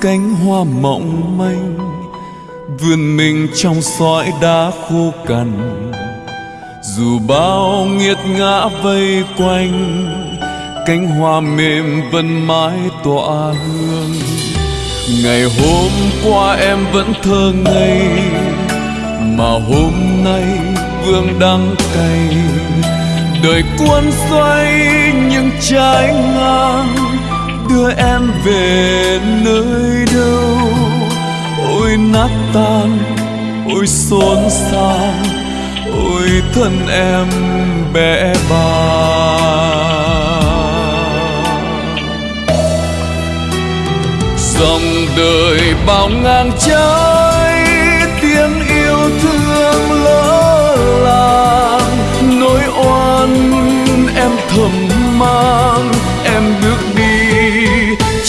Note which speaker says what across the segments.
Speaker 1: cánh hoa mộng manh vươn mình trong sỏi đá khô cằn. Dù bao nghiệt ngã vây quanh, cánh hoa mềm vẫn mãi tỏa hương. Ngày hôm qua em vẫn thơ ngây, mà hôm nay vương đắng cay. Đời cuốn xoay những trái ngang đưa em về nơi đâu? Ôi nát tan, ôi xôn xao, ôi thân em bé bàng dòng đời bao ngang trái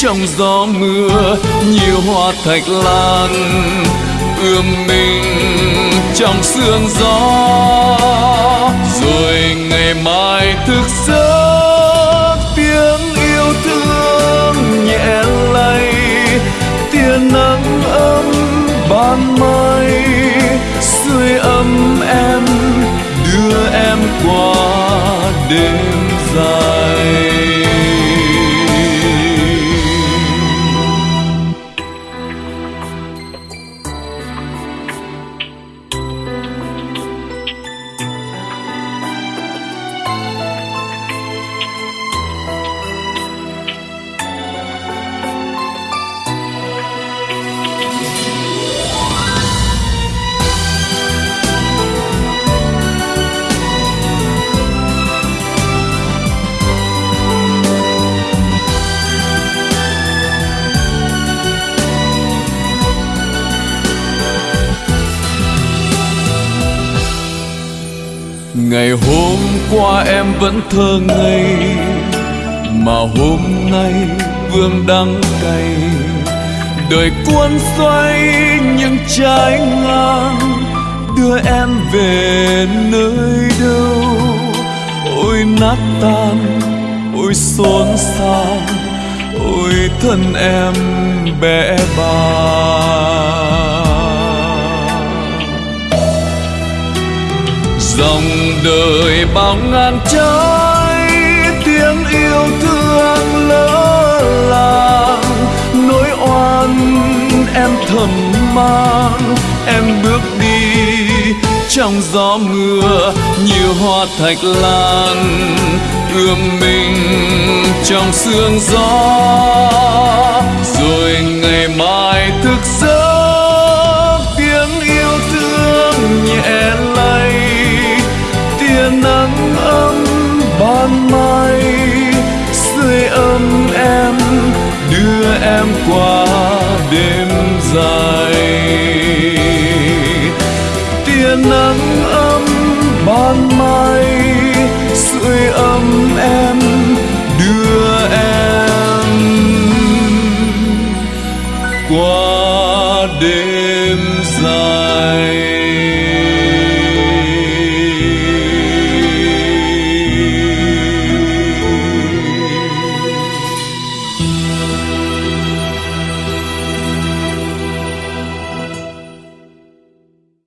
Speaker 1: trong gió mưa nhiều hoa thạch lan, ươm mình trong sương gió. Rồi ngày mai thức giấc, tiếng yêu thương nhẹ lay, tia nắng ấm ban mai. Sưởi ấm em, đưa em qua đêm dài. Ngày hôm qua em vẫn thơ ngây, mà hôm nay vương đắng cay. Đời cuốn xoay những trái ngang, đưa em về nơi đâu? Ôi nát tan, ôi xốn xao, ôi thân em bé bàng dòng đời bao ngàn trái, tiếng yêu thương lỡ làng. Nỗi oan em thầm mang, em bước đi trong gió mưa như hoa thạch lan. Ươm mình trong sương gió, rồi em qua đêm dài. Tia nắng ấm ban mai